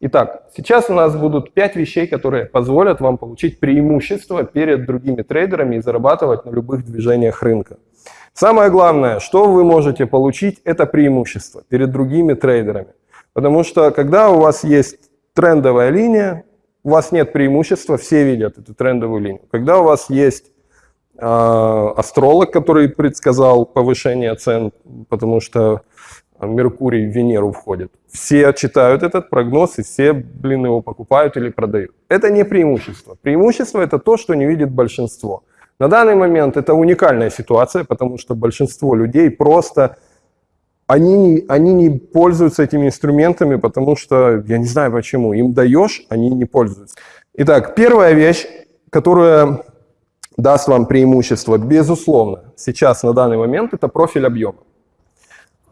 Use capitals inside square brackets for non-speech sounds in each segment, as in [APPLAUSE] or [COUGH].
Итак, сейчас у нас будут 5 вещей, которые позволят вам получить преимущество перед другими трейдерами и зарабатывать на любых движениях рынка. Самое главное, что вы можете получить, это преимущество перед другими трейдерами. Потому что когда у вас есть трендовая линия, у вас нет преимущества, все видят эту трендовую линию. Когда у вас есть э, астролог, который предсказал повышение цен, потому что Меркурий в Венеру входит. Все читают этот прогноз и все, блин, его покупают или продают. Это не преимущество. Преимущество – это то, что не видит большинство. На данный момент это уникальная ситуация, потому что большинство людей просто, они, они не пользуются этими инструментами, потому что, я не знаю почему, им даешь, они не пользуются. Итак, первая вещь, которая даст вам преимущество, безусловно, сейчас на данный момент, это профиль объема.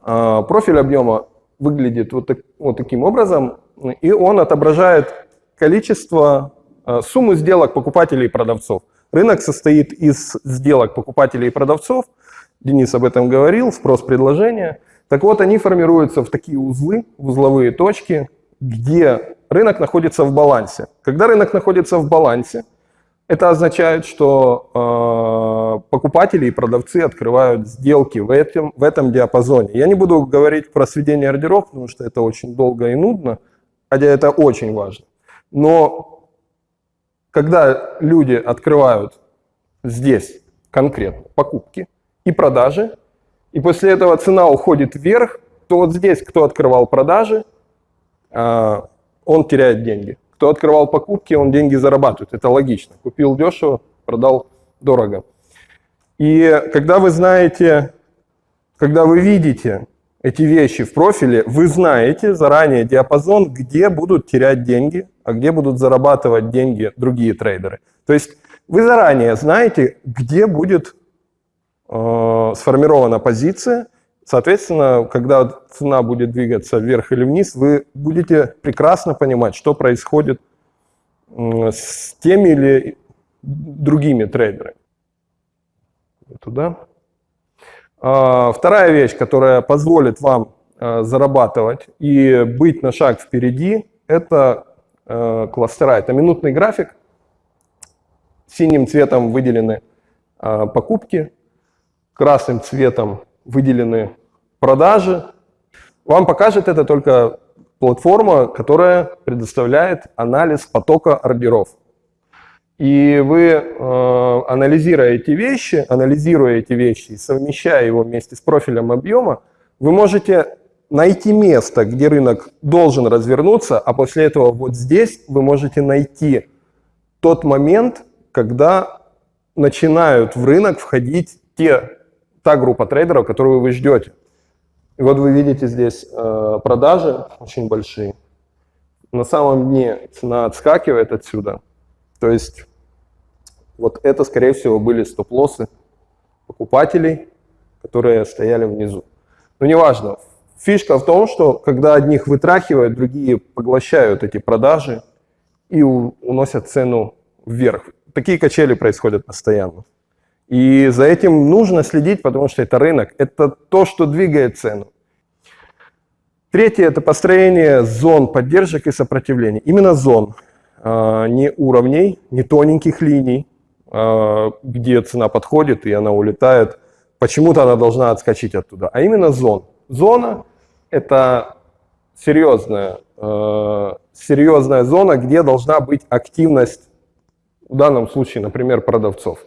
А, профиль объема выглядит вот, так, вот таким образом, и он отображает количество, а, сумму сделок покупателей и продавцов. Рынок состоит из сделок покупателей и продавцов. Денис об этом говорил, спрос-предложение. Так вот, они формируются в такие узлы, узловые точки, где рынок находится в балансе. Когда рынок находится в балансе, это означает, что э, покупатели и продавцы открывают сделки в этом, в этом диапазоне. Я не буду говорить про сведение ордеров, потому что это очень долго и нудно, хотя это очень важно. Но когда люди открывают здесь конкретно покупки и продажи, и после этого цена уходит вверх, то вот здесь, кто открывал продажи, э, он теряет деньги. Кто открывал покупки, он деньги зарабатывает. Это логично. Купил дешево, продал дорого. И когда вы знаете, когда вы видите эти вещи в профиле, вы знаете заранее диапазон, где будут терять деньги, а где будут зарабатывать деньги другие трейдеры. То есть вы заранее знаете, где будет э, сформирована позиция, Соответственно, когда цена будет двигаться вверх или вниз, вы будете прекрасно понимать, что происходит с теми или другими трейдерами. Туда. А, вторая вещь, которая позволит вам а, зарабатывать и быть на шаг впереди, это а, кластера. Это минутный график. Синим цветом выделены покупки, красным цветом выделены продажи. Вам покажет это только платформа, которая предоставляет анализ потока ордеров. И вы, э, анализируя эти вещи, анализируя эти вещи и совмещая его вместе с профилем объема, вы можете найти место, где рынок должен развернуться, а после этого вот здесь вы можете найти тот момент, когда начинают в рынок входить те та группа трейдеров, которую вы ждете. И вот вы видите здесь э, продажи очень большие. На самом дне цена отскакивает отсюда. То есть вот это, скорее всего, были стоп-лоссы покупателей, которые стояли внизу. Но неважно. Фишка в том, что когда одних вытрахивают, другие поглощают эти продажи и уносят цену вверх. Такие качели происходят постоянно. И за этим нужно следить, потому что это рынок, это то, что двигает цену. Третье – это построение зон поддержек и сопротивления. Именно зон, а, не уровней, не тоненьких линий, а, где цена подходит и она улетает. Почему-то она должна отскочить оттуда, а именно зон. Зона – это серьезная, а, серьезная зона, где должна быть активность, в данном случае, например, продавцов.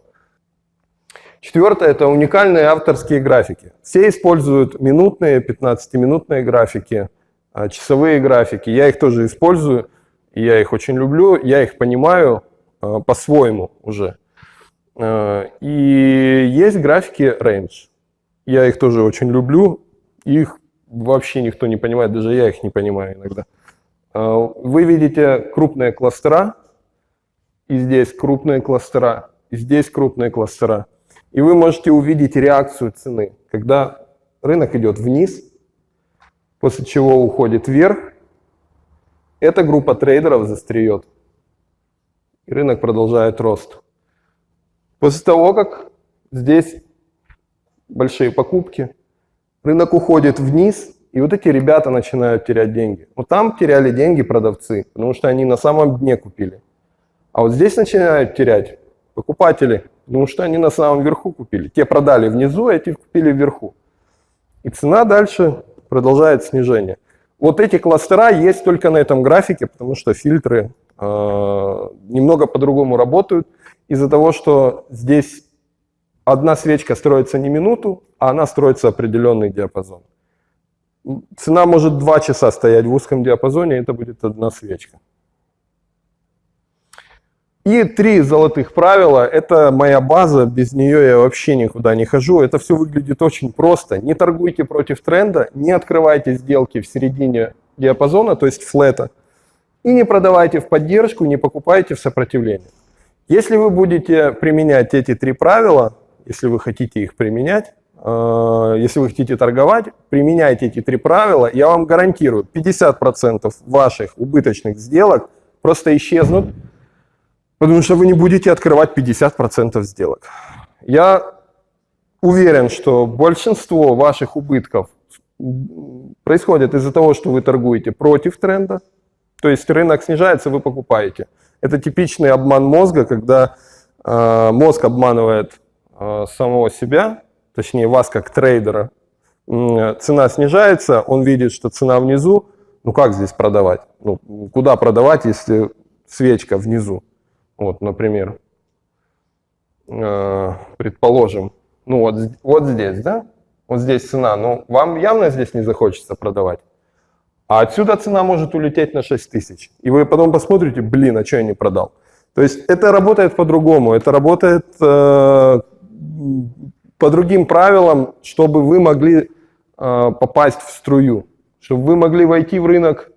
Четвертое – это уникальные авторские графики. Все используют минутные, 15-минутные графики, а, часовые графики. Я их тоже использую, и я их очень люблю, я их понимаю а, по-своему уже. А, и есть графики range. Я их тоже очень люблю, их вообще никто не понимает, даже я их не понимаю иногда. Вы видите крупные кластера, и здесь крупные кластера, и здесь крупные кластера. И вы можете увидеть реакцию цены, когда рынок идет вниз, после чего уходит вверх, эта группа трейдеров застреет, и рынок продолжает рост. После того, как здесь большие покупки, рынок уходит вниз, и вот эти ребята начинают терять деньги. Вот там теряли деньги продавцы, потому что они на самом дне купили. А вот здесь начинают терять покупатели, потому что они на самом верху купили. Те продали внизу, а эти купили вверху. И цена дальше продолжает снижение. Вот эти кластера есть только на этом графике, потому что фильтры э, немного по-другому работают. Из-за того, что здесь одна свечка строится не минуту, а она строится определенный диапазон. Цена может два часа стоять в узком диапазоне, это будет одна свечка. И три золотых правила – это моя база, без нее я вообще никуда не хожу. Это все выглядит очень просто. Не торгуйте против тренда, не открывайте сделки в середине диапазона, то есть флета, и не продавайте в поддержку, не покупайте в сопротивление. Если вы будете применять эти три правила, если вы хотите их применять, э, если вы хотите торговать, применяйте эти три правила, я вам гарантирую, 50% ваших убыточных сделок просто исчезнут, потому что вы не будете открывать 50% сделок. Я уверен, что большинство ваших убытков происходит из-за того, что вы торгуете против тренда, то есть рынок снижается, вы покупаете. Это типичный обман мозга, когда э, мозг обманывает э, самого себя, точнее вас как трейдера. Э, цена снижается, он видит, что цена внизу, ну как здесь продавать? Ну, куда продавать, если свечка внизу? Вот, например, э, предположим, ну вот, вот здесь, да? Вот здесь цена, но вам явно здесь не захочется продавать. А отсюда цена может улететь на 6 тысяч. И вы потом посмотрите, блин, а что я не продал? То есть это работает по-другому, это работает э, по другим правилам, чтобы вы могли э, попасть в струю, чтобы вы могли войти в рынок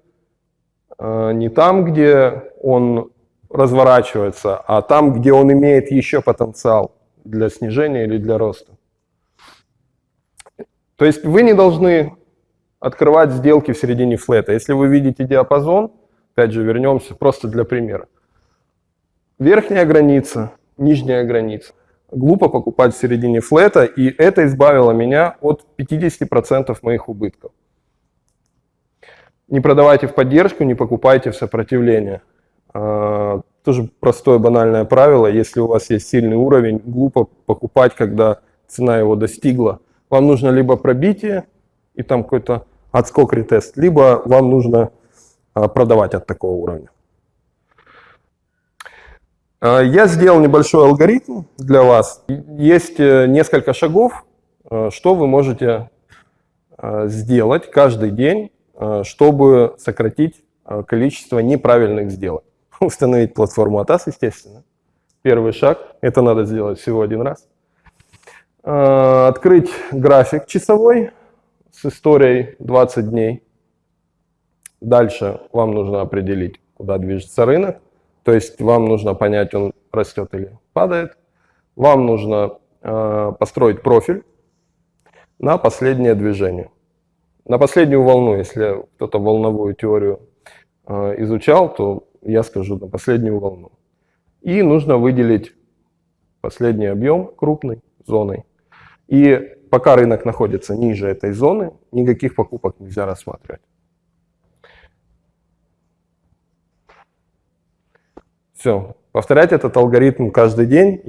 э, не там, где он разворачивается, а там, где он имеет еще потенциал для снижения или для роста. То есть вы не должны открывать сделки в середине флета. Если вы видите диапазон, опять же вернемся просто для примера. Верхняя граница, нижняя граница. Глупо покупать в середине флета, и это избавило меня от 50% моих убытков. Не продавайте в поддержку, не покупайте в сопротивление. А, тоже простое банальное правило, если у вас есть сильный уровень, глупо покупать, когда цена его достигла. Вам нужно либо пробитие и там какой-то отскок ретест, либо вам нужно а, продавать от такого уровня. А, я сделал небольшой алгоритм для вас. Есть э, несколько шагов, э, что вы можете сделать каждый день, чтобы сократить количество неправильных сделок. [LAUGHS] установить платформу ATAS, естественно. Первый шаг, это надо сделать всего один раз. А, открыть график часовой с историей 20 дней. Дальше вам нужно определить, куда движется рынок. То есть вам нужно понять, он растет или падает. Вам нужно э, построить профиль на последнее движение. На последнюю волну, если кто-то волновую теорию э, изучал, то я скажу, на последнюю волну. И нужно выделить последний объем крупной зоной. И пока рынок находится ниже этой зоны, никаких покупок нельзя рассматривать. Все. Повторять этот алгоритм каждый день.